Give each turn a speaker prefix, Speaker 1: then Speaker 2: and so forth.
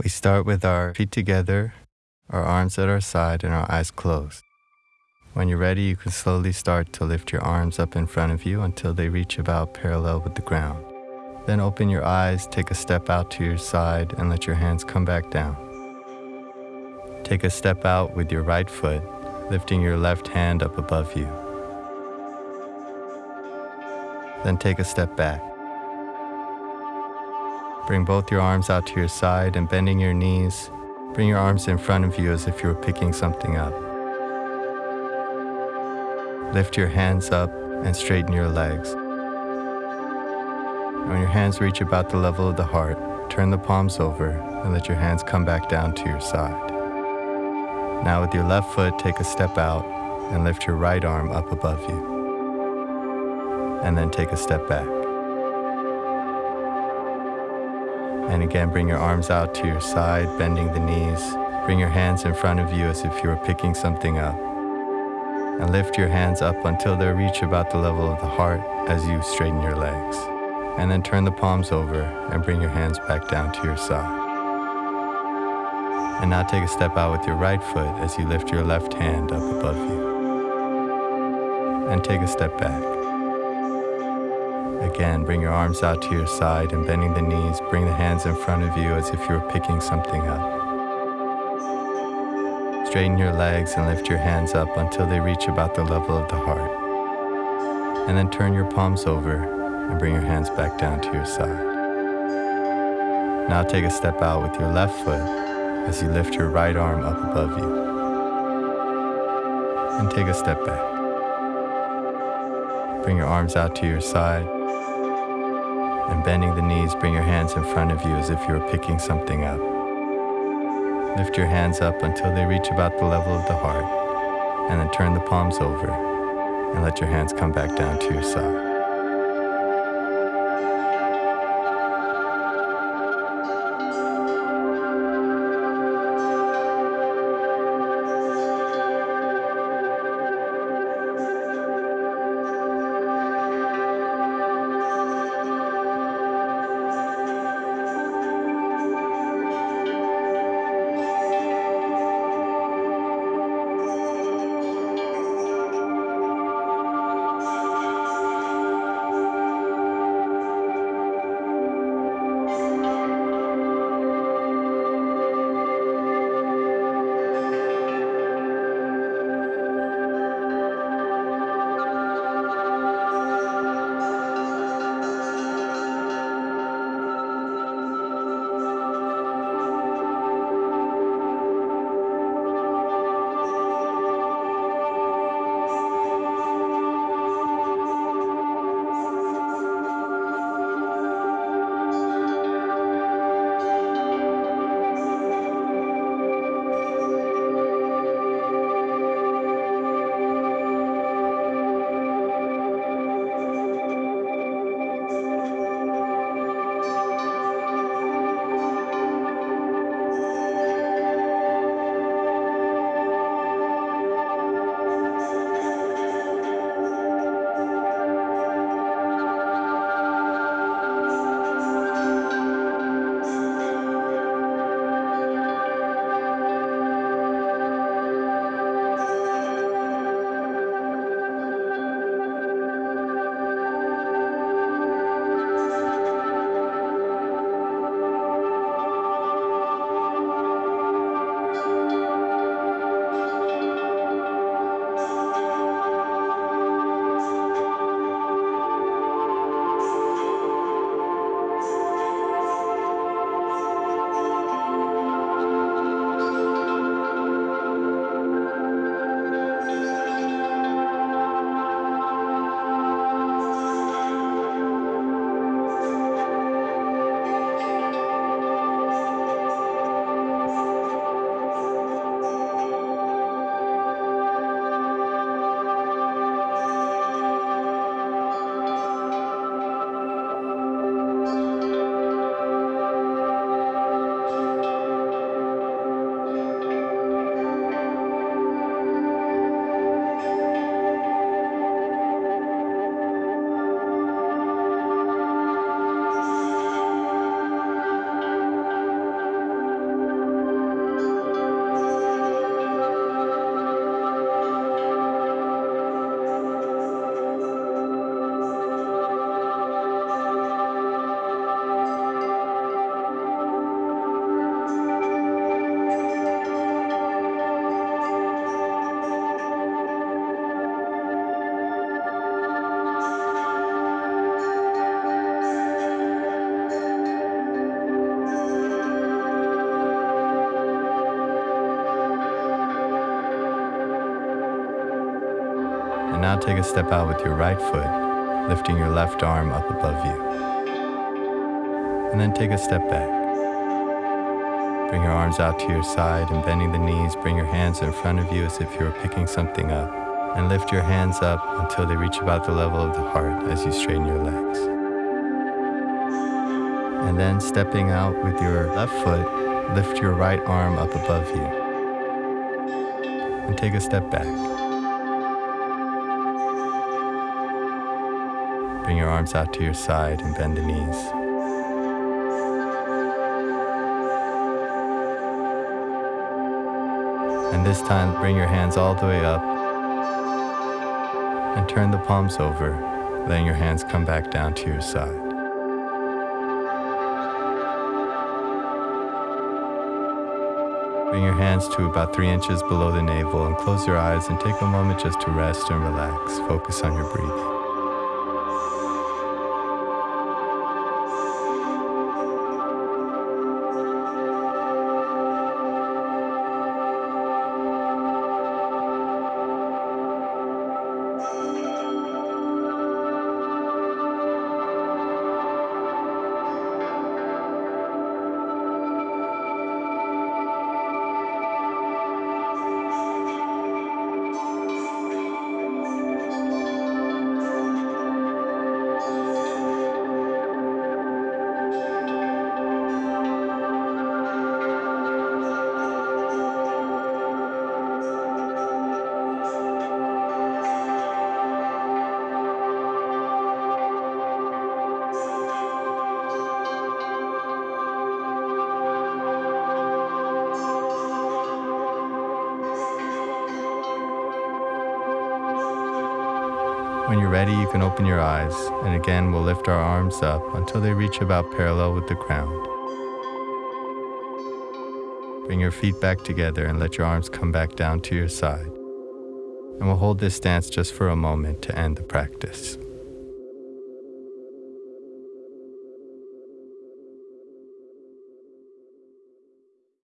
Speaker 1: We start with our feet together, our arms at our side, and our eyes closed. When you're ready, you can slowly start to lift your arms up in front of you until they reach about parallel with the ground. Then open your eyes, take a step out to your side, and let your hands come back down. Take a step out with your right foot, lifting your left hand up above you. Then take a step back. Bring both your arms out to your side and bending your knees, bring your arms in front of you as if you were picking something up. Lift your hands up and straighten your legs. When your hands reach about the level of the heart, turn the palms over and let your hands come back down to your side. Now with your left foot, take a step out and lift your right arm up above you. And then take a step back. And again, bring your arms out to your side, bending the knees. Bring your hands in front of you as if you were picking something up. And lift your hands up until they reach about the level of the heart as you straighten your legs. And then turn the palms over and bring your hands back down to your side. And now take a step out with your right foot as you lift your left hand up above you. And take a step back. Again, bring your arms out to your side and bending the knees, bring the hands in front of you as if you were picking something up. Straighten your legs and lift your hands up until they reach about the level of the heart. And then turn your palms over and bring your hands back down to your side. Now take a step out with your left foot as you lift your right arm up above you. And take a step back. Bring your arms out to your side and bending the knees, bring your hands in front of you as if you were picking something up. Lift your hands up until they reach about the level of the heart, and then turn the palms over and let your hands come back down to your side. Now take a step out with your right foot, lifting your left arm up above you. And then take a step back. Bring your arms out to your side and bending the knees, bring your hands in front of you as if you were picking something up. And lift your hands up until they reach about the level of the heart as you straighten your legs. And then stepping out with your left foot, lift your right arm up above you. And take a step back. Bring your arms out to your side and bend the knees. And this time, bring your hands all the way up and turn the palms over, letting your hands come back down to your side. Bring your hands to about three inches below the navel and close your eyes and take a moment just to rest and relax. Focus on your breathing. When you're ready, you can open your eyes, and again we'll lift our arms up until they reach about parallel with the ground. Bring your feet back together and let your arms come back down to your side. And we'll hold this stance just for a moment to end the practice.